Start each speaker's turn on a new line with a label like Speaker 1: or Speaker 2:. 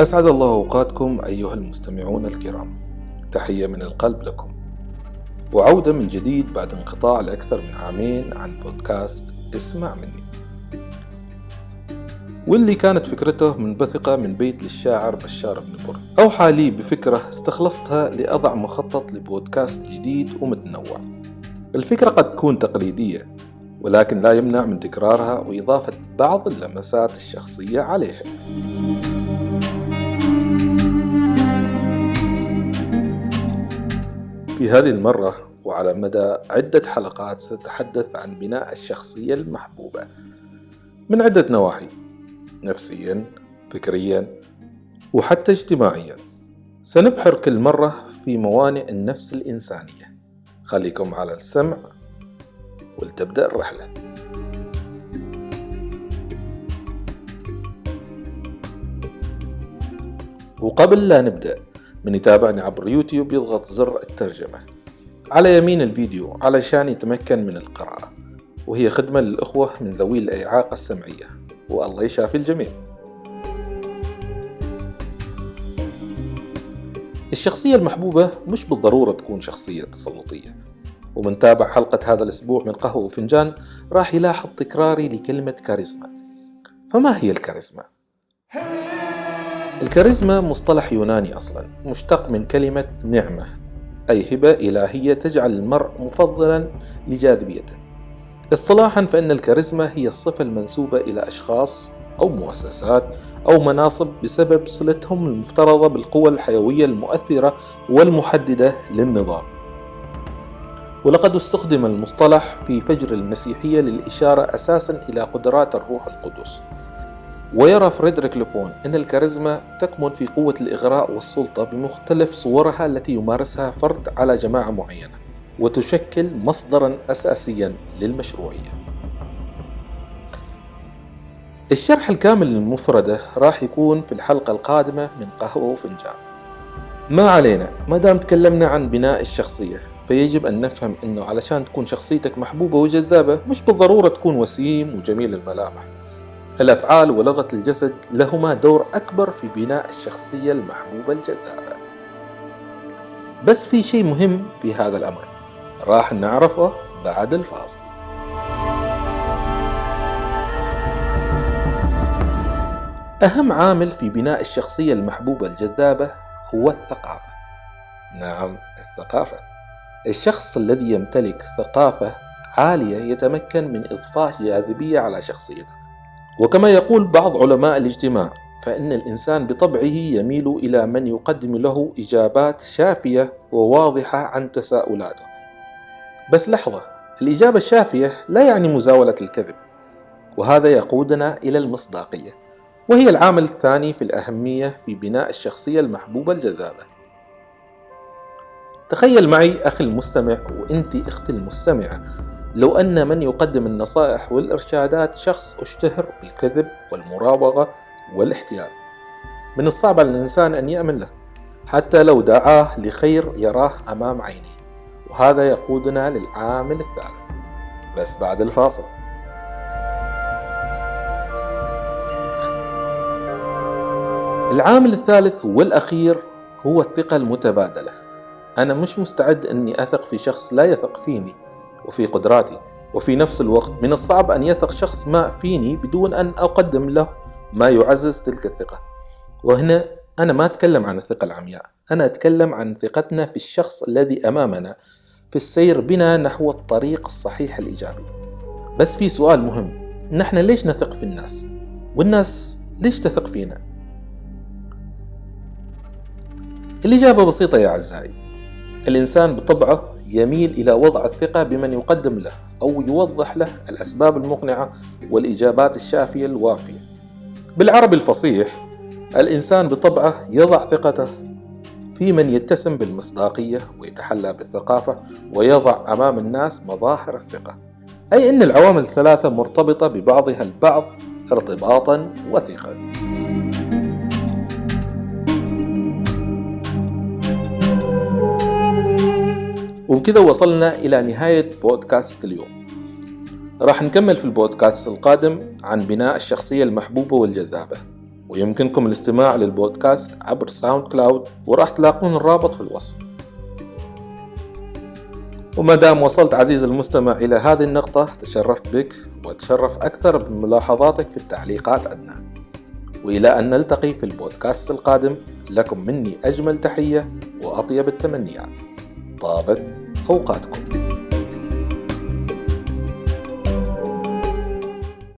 Speaker 1: أسعد الله أوقاتكم أيها المستمعون الكرام. تحية من القلب لكم. وعودة من جديد بعد انقطاع لأكثر من عامين عن بودكاست اسمع مني. واللي كانت فكرته منبثقة من بيت للشاعر بشار بن برد أوحى لي بفكرة استخلصتها لأضع مخطط لبودكاست جديد ومتنوع. الفكرة قد تكون تقليدية ولكن لا يمنع من تكرارها وإضافة بعض اللمسات الشخصية عليها. في هذه المرة وعلى مدى عدة حلقات سأتحدث عن بناء الشخصية المحبوبة. من عدة نواحي. نفسيا فكريا وحتى اجتماعيا. سنبحر كل مرة في موانئ النفس الإنسانية. خليكم على السمع ولتبدأ الرحلة. وقبل لا نبدأ من يتابعني عبر يوتيوب يضغط زر الترجمة. على يمين الفيديو علشان يتمكن من القراءة. وهي خدمة للأخوة من ذوي الإعاقة السمعية. والله يشافي الجميع. الشخصية المحبوبة مش بالضرورة تكون شخصية تسلطية. ومن تابع حلقة هذا الأسبوع من قهوة وفنجان راح يلاحظ تكراري لكلمة كاريزما. فما هي الكاريزما؟ الكاريزما مصطلح يوناني أصلا مشتق من كلمة نعمة أي هبة إلهية تجعل المرء مفضلا لجاذبيته. اصطلاحا فإن الكاريزما هي الصفة المنسوبة إلى أشخاص أو مؤسسات أو مناصب بسبب صلتهم المفترضة بالقوى الحيوية المؤثرة والمحددة للنظام. ولقد استخدم المصطلح في فجر المسيحية للإشارة أساسا إلى قدرات الروح القدس. ويرى فريدريك لوبون أن الكاريزما تكمن في قوة الإغراء والسلطة بمختلف صورها التي يمارسها فرد على جماعة معينة وتشكل مصدرا أساسيا للمشروعية. الشرح الكامل للمفردة راح يكون في الحلقة القادمة من قهوة وفنجان. ما علينا ما دام تكلمنا عن بناء الشخصية فيجب أن نفهم أنه علشان تكون شخصيتك محبوبة وجذابة مش بالضرورة تكون وسيم وجميل الملامح. الأفعال ولغة الجسد لهما دور أكبر في بناء الشخصية المحبوبة الجذابة بس في شيء مهم في هذا الأمر راح نعرفه بعد الفاصل. أهم عامل في بناء الشخصية المحبوبة الجذابة هو الثقافة. نعم الثقافة. الشخص الذي يمتلك ثقافة عالية يتمكن من إضفاء جاذبية على شخصيته. وكما يقول بعض علماء الاجتماع فإن الإنسان بطبعه يميل إلى من يقدم له إجابات شافية وواضحة عن تساؤلاته. بس لحظة الإجابة الشافية لا يعني مزاولة الكذب وهذا يقودنا إلى المصداقية وهي العامل الثاني في الأهمية في بناء الشخصية المحبوبة الجذابة. تخيل معي أخي المستمع وأنت أختي المستمعة لو أن من يقدم النصائح والإرشادات شخص أشتهر بالكذب والمراوغة والاحتيال. من الصعب على الإنسان أن يأمن له حتى لو دعاه لخير يراه أمام عينيه. وهذا يقودنا للعامل الثالث. بس بعد الفاصل. العامل الثالث والأخير هو الثقة المتبادلة. أنا مش مستعد أني أثق في شخص لا يثق فيني. وفي قدراتي وفي نفس الوقت من الصعب أن يثق شخص ما فيني بدون أن أقدم له ما يعزز تلك الثقة. وهنا أنا ما أتكلم عن الثقة العمياء أنا أتكلم عن ثقتنا في الشخص الذي أمامنا في السير بنا نحو الطريق الصحيح الإيجابي. بس في سؤال مهم نحن ليش نثق في الناس؟ والناس ليش تثق فينا؟ الإجابة بسيطة يا أعزائي. الإنسان بطبعه يميل إلى وضع الثقة بمن يقدم له أو يوضح له الأسباب المقنعة والإجابات الشافية الوافية. بالعربي الفصيح الإنسان بطبعه يضع ثقته في من يتسم بالمصداقية ويتحلى بالثقافة ويضع أمام الناس مظاهر الثقة. أي أن العوامل الثلاثة مرتبطة ببعضها البعض ارتباطا وثيقا. وبكذا وصلنا إلى نهاية بودكاست اليوم. راح نكمل في البودكاست القادم عن بناء الشخصية المحبوبة والجذابة ويمكنكم الاستماع للبودكاست عبر SoundCloud وراح تلاقون الرابط في الوصف. وما دام وصلت عزيزي المستمع إلى هذه النقطة تشرفت بك وأتشرف أكثر بملاحظاتك في التعليقات أدنى وإلى أن نلتقي في البودكاست القادم لكم مني أجمل تحية وأطيب التمنيات. طابت أوقاتكم.